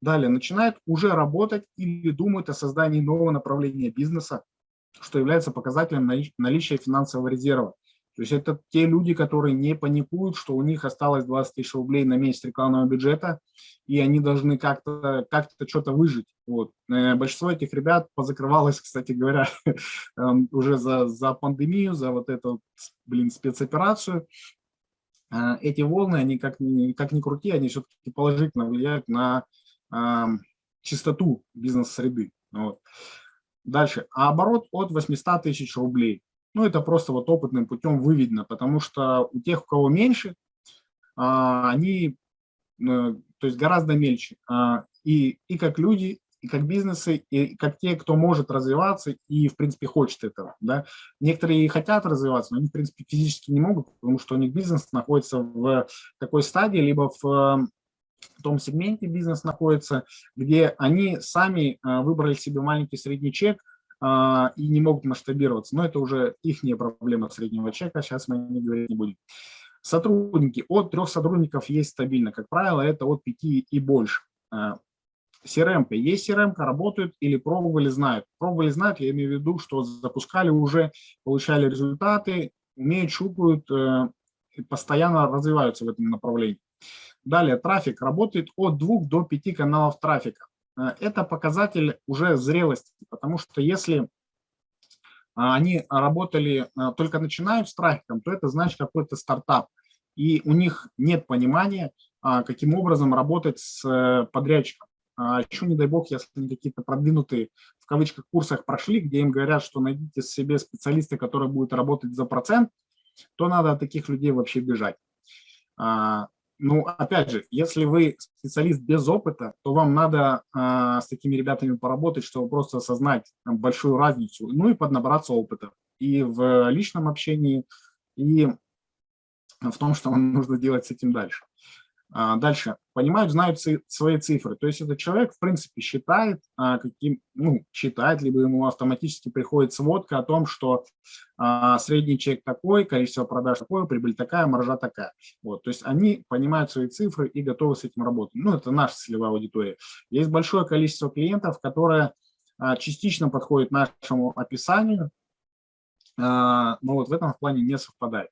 Далее начинает уже работать или думает о создании нового направления бизнеса, что является показателем наличия финансового резерва. То есть это те люди, которые не паникуют, что у них осталось 20 тысяч рублей на месяц рекламного бюджета, и они должны как-то как, -то, что-то выжить. Вот. Э, большинство этих ребят позакрывалось, кстати говоря, эм, уже за, за пандемию, за вот эту, блин, спецоперацию. Э, эти волны, они как как ни крути, они все-таки положительно влияют на чистоту бизнес-среды. Вот. Дальше. А оборот от 800 тысяч рублей. Ну, это просто вот опытным путем выведено, потому что у тех, у кого меньше, а, они, э, то есть гораздо мельче. А, и, и как люди, и как бизнесы, и как те, кто может развиваться и, в принципе, хочет этого. Да? Некоторые хотят развиваться, но они, в принципе, физически не могут, потому что у них бизнес находится в такой стадии, либо в в том сегменте бизнес находится, где они сами э, выбрали себе маленький средний чек, а, и не могут масштабироваться. Но это уже их проблема среднего чека, сейчас мы не говорить не будем. Сотрудники. От трех сотрудников есть стабильно. Как правило, это от пяти и больше. CRM. А, есть CRM, работают или пробовали, знают. Пробовали, знают, я имею в виду, что запускали уже, получали результаты, умеют, щупают, э, постоянно развиваются в этом направлении. Далее, трафик работает от двух до пяти каналов трафика. Э, это показатель уже зрелости, потому что если а, они работали, э, только начинают с трафиком, то это значит какой-то стартап, и у них нет понимания, а, каким образом работать с э, подрядчиком. А еще, не дай бог, если они какие-то продвинутые, в кавычках, курсах прошли, где им говорят, что найдите себе специалиста, который будет работать за процент, то надо от таких людей вообще бежать. Ну, опять же, если вы специалист без опыта, то вам надо э, с такими ребятами поработать, чтобы просто осознать большую разницу, ну и поднабраться опыта и в личном общении, и в том, что вам нужно делать с этим дальше. А, дальше. Понимают, знают свои цифры. То есть этот человек, в принципе, считает, а, каким, ну, считает, либо ему автоматически приходит сводка о том, что а, средний чек такой, количество продаж такое, прибыль такая, маржа такая. Вот. То есть они понимают свои цифры и готовы с этим работать. Ну, это наша целевая аудитория. Есть большое количество клиентов, которые частично подходят нашему описанию, но вот в этом плане не совпадает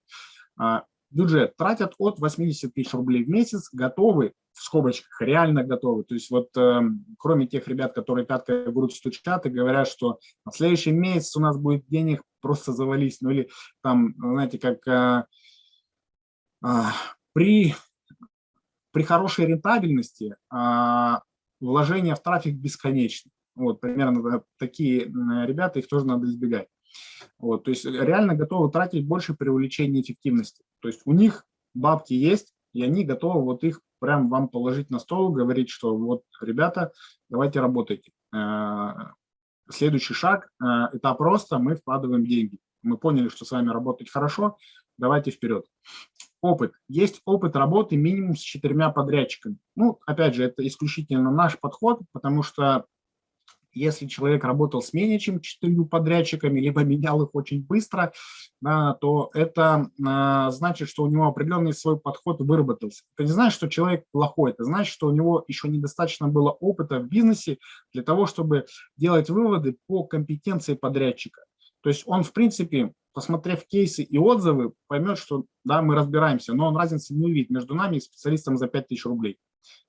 бюджет тратят от 80 тысяч рублей в месяц, готовы, в скобочках, реально готовы. То есть вот э, кроме тех ребят, которые пяткой в грудь стучат и говорят, что на следующий месяц у нас будет денег, просто завались. Ну или там, знаете, как э, э, при, при хорошей рентабельности э, вложения в трафик бесконечны. Вот примерно такие ребята, их тоже надо избегать. Вот, то есть реально готовы тратить больше при увеличении эффективности. То есть у них бабки есть, и они готовы вот их прям вам положить на стол, говорить, что вот, ребята, давайте работайте. Э, следующий шаг э, – это просто мы вкладываем деньги. Мы поняли, что с вами работать хорошо, давайте вперед. Опыт. Есть опыт работы минимум с четырьмя подрядчиками. Ну, опять же, это исключительно наш подход, потому что если человек работал с менее чем четырьмя подрядчиками, либо менял их очень быстро, да, то это а, значит, что у него определенный свой подход выработался. Это не значит, что человек плохой, это значит, что у него еще недостаточно было опыта в бизнесе для того, чтобы делать выводы по компетенции подрядчика. То есть он, в принципе, посмотрев кейсы и отзывы, поймет, что да, мы разбираемся, но он разницы не увидит между нами и специалистом за 5000 рублей.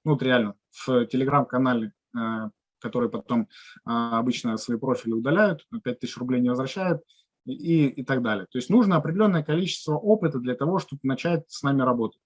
Ну, вот реально, в телеграм-канале э, которые потом а, обычно свои профили удаляют, 5000 рублей не возвращают и, и так далее. То есть нужно определенное количество опыта для того, чтобы начать с нами работать.